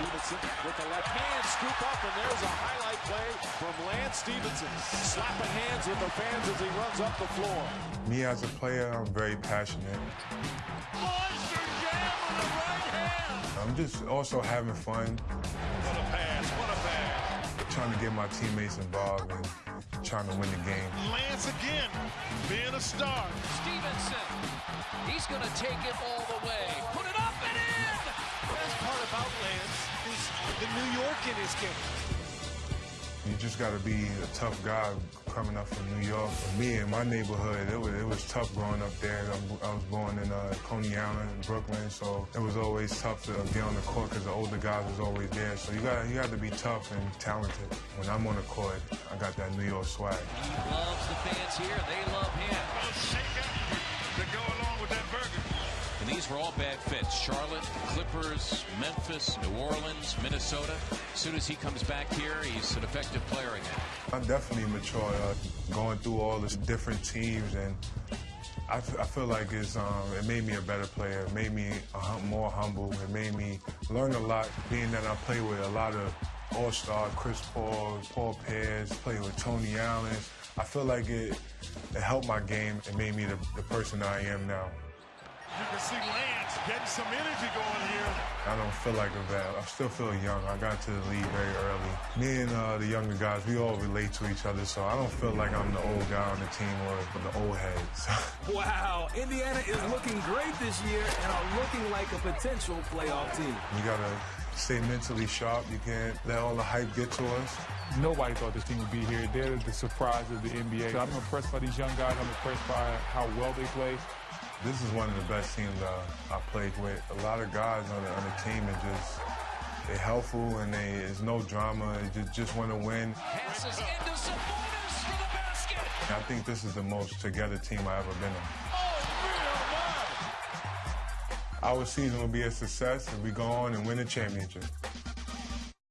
Stephenson with the left hand scoop up, and there's a highlight play from Lance Stephenson. Slapping hands with the fans as he runs up the floor. Me as a player, I'm very passionate. Monster jam with the right hand. I'm just also having fun, What a pass, what a pass. trying to get my teammates involved and trying to win the game. Lance again, being a star. Stephenson. He's going to take it all the way. New York in his game. You just got to be a tough guy coming up from New York. For me, in my neighborhood, it was, it was tough growing up there. I'm- I was born in uh, Coney Island, Brooklyn, so it was always tough to get on the court because the older guys was always there. So you got you got to be tough and talented. When I'm on the court, I got that New York swag. He loves the fans here. They love him. to go along with that burger. And these were all bad fits. Charlotte, Clippers, Memphis, New Orleans, Minnesota. As soon as he comes back here, he's an effective player again. I'm definitely mature, uh, going through all the different teams, and I, f- I feel like it's um, it made me a better player. It made me hum- more humble. It made me learn a lot, being that I play with a lot of all-star, Chris Paul, Paul Pierce, play with Tony Allen. I feel like it, it helped my game. It made me the, the person I am now. You can see Lance getting some energy going here. I don't feel like a vet. I still feel young. I got to the league very early. Me and uh, the younger guys, we all relate to each other, so I don't feel like I'm the old guy on the team or the old heads. Wow, Indiana is looking great this year and are looking like a potential playoff team. you gotta stay mentally sharp. You can't let all the hype get to us. Nobody thought this team would be here. They're the surprise of the NBA. So I'm impressed by these young guys. I'm impressed by how well they play. This is one of the best teams uh, I played with. A lot of guys on the, on the team are just they're helpful and they there's no drama. They just just want to win. Passes into Sabonis for the basket. I think this is the most together team I've ever been on. Our season will be a success if we go on and win a championship.